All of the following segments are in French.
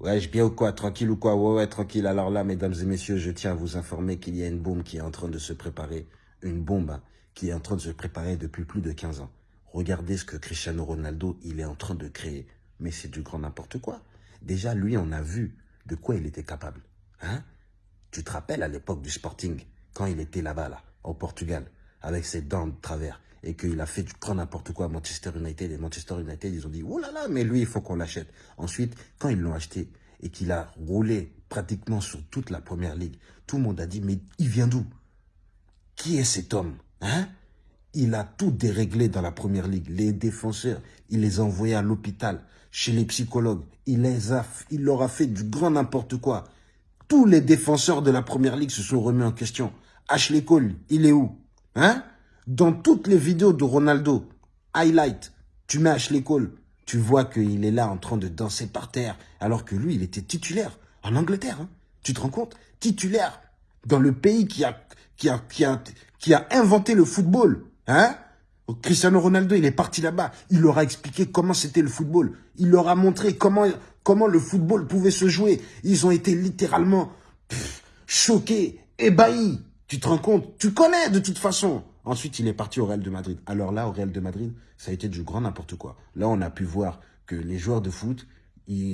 Ouais, je bien ou quoi Tranquille ou quoi? Ouais, ouais, tranquille. Alors là, mesdames et messieurs, je tiens à vous informer qu'il y a une bombe qui est en train de se préparer. Une bombe hein, qui est en train de se préparer depuis plus de 15 ans. Regardez ce que Cristiano Ronaldo, il est en train de créer. Mais c'est du grand n'importe quoi. Déjà, lui, on a vu de quoi il était capable. Hein? Tu te rappelles à l'époque du Sporting, quand il était là-bas, là, au Portugal, avec ses dents de travers, et qu'il a fait du grand n'importe quoi à Manchester United, et Manchester United, ils ont dit, oh là là, mais lui, il faut qu'on l'achète. Ensuite, quand ils l'ont acheté, et qu'il a roulé pratiquement sur toute la Première Ligue, tout le monde a dit, mais il vient d'où? Qui est cet homme hein? Il a tout déréglé dans la Première Ligue. Les défenseurs, il les a envoyés à l'hôpital, chez les psychologues. Il, les a, il leur a fait du grand n'importe quoi. Tous les défenseurs de la Première Ligue se sont remis en question. Ashley Cole, il est où Hein? Dans toutes les vidéos de Ronaldo, highlight, tu mets Ashley Cole, tu vois qu'il est là en train de danser par terre, alors que lui, il était titulaire en Angleterre. Hein. Tu te rends compte? Titulaire dans le pays qui a, inventé le football. Hein Cristiano Ronaldo, il est parti là-bas. Il leur a expliqué comment c'était le football. Il leur a montré comment, comment le football pouvait se jouer. Ils ont été littéralement choqués, ébahis. Tu te rends compte? Tu connais de toute façon. Ensuite, il est parti au Real de Madrid. Alors là, au Real de Madrid, ça a été du grand n'importe quoi. Là, on a pu voir que les joueurs de foot,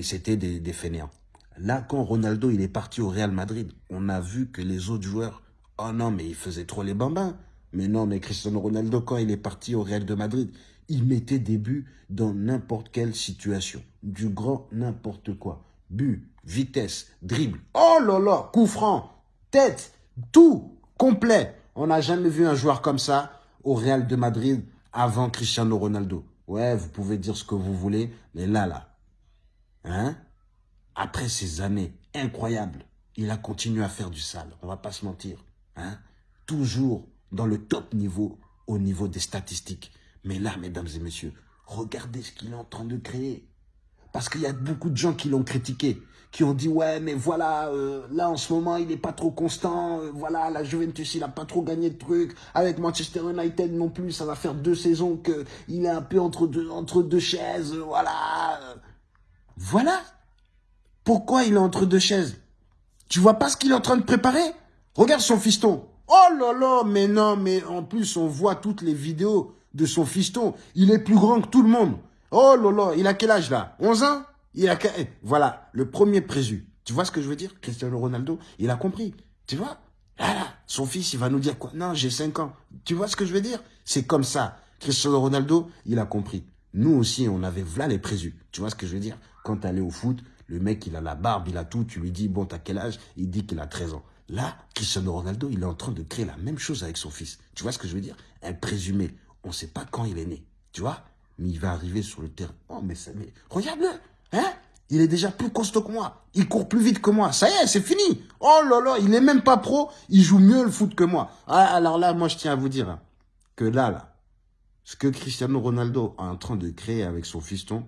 c'était des, fainéants. Là, quand Ronaldo il est parti au Real Madrid, on a vu que les autres joueurs, oh non, mais ils faisaient trop les bambins. Mais non, mais Cristiano Ronaldo, quand il est parti au Real de Madrid, il mettait des buts dans n'importe quelle situation. Du grand n'importe quoi. But, vitesse, dribble. Oh là là, coup franc, tête, tout complet. On n'a jamais vu un joueur comme ça au Real de Madrid avant Cristiano Ronaldo. Ouais, vous pouvez dire ce que vous voulez, mais là, là, hein, après ces années incroyables, il a continué à faire du sale, on va pas se mentir. Hein, toujours dans le top niveau, au niveau des statistiques. Mais là, mesdames et messieurs, regardez ce qu'il est en train de créer. Parce qu'il y a beaucoup de gens qui l'ont critiqué, qui ont dit, ouais, mais voilà, euh, là en ce moment, il n'est pas trop constant, euh, voilà, la Juventus, il n'a pas trop gagné de trucs, avec Manchester United non plus, ça va faire deux saisons qu'il est un peu entre deux, chaises, euh, voilà. Voilà. Pourquoi il est entre deux chaises? Tu vois pas ce qu'il est en train de préparer? Regarde son fiston. Oh là là, mais non, mais en plus, on voit toutes les vidéos de son fiston. Il est plus grand que tout le monde. Oh là, il a quel âge là? 11 ans? Il a... Eh, voilà, le premier présu. Tu vois ce que je veux dire? Cristiano Ronaldo, il a compris. Tu vois? Son fils, il va nous dire quoi? Non, j'ai 5 ans. Tu vois ce que je veux dire? C'est comme ça. Cristiano Ronaldo, il a compris. Nous aussi, on avait voilà les présus. Tu vois ce que je veux dire? Quand tu allais au foot, le mec, il a la barbe, il a tout. Tu lui dis, bon, t'as quel âge? Il dit qu'il a 13 ans. Là, Cristiano Ronaldo, il est en train de créer la même chose avec son fils. Tu vois ce que je veux dire? Un présumé. On ne sait pas quand il est né. Tu vois? Mais il va arriver sur le terrain. Oh, mais mais regarde-le, hein? Il est déjà plus costaud que moi. Il court plus vite que moi. Ça y est, c'est fini. Oh là là, il n'est même pas pro. Il joue mieux le foot que moi. Ah, alors là, moi, je tiens à vous dire que là, là, ce que Cristiano Ronaldo est en train de créer avec son fiston,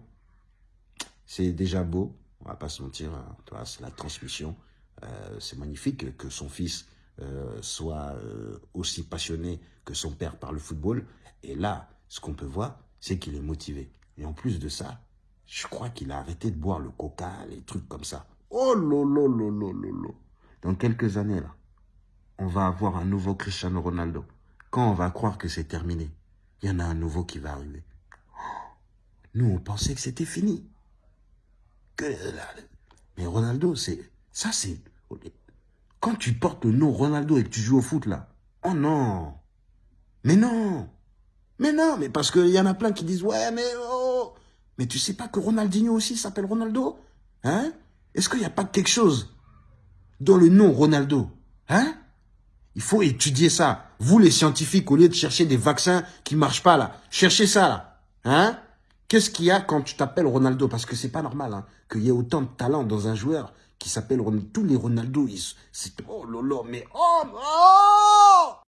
c'est déjà beau. On va pas se mentir. Hein. C'est la transmission. Euh, c'est magnifique que son fils euh, soit euh, aussi passionné que son père par le football. Et là, ce qu'on peut voir, c'est qu'il est motivé. Et en plus de ça, je crois qu'il a arrêté de boire le coca, les trucs comme ça. Oh lolo, lolo, lolo. Dans quelques années, là, on va avoir un nouveau Cristiano Ronaldo. Quand on va croire que c'est terminé, il y en a un nouveau qui va arriver. Nous, on pensait que c'était fini. Mais Ronaldo, c'est... Ça, c'est... Quand tu portes le nom Ronaldo et que tu joues au foot, là, oh non Mais non mais non, mais parce qu'il y en a plein qui disent, ouais, mais oh, mais tu sais pas que Ronaldinho aussi s'appelle Ronaldo Hein? Est-ce qu'il n'y a pas quelque chose dans le nom Ronaldo Hein? Il faut étudier ça. Vous, les scientifiques, au lieu de chercher des vaccins qui marchent pas, là, cherchez ça, là. Hein? Qu'est-ce qu'il y a quand tu t'appelles Ronaldo? Parce que c'est pas normal hein, qu'il y ait autant de talent dans un joueur qui s'appelle Ronaldo. Tous les Ronaldo, ils... c'est... Oh lolo, mais... Oh, oh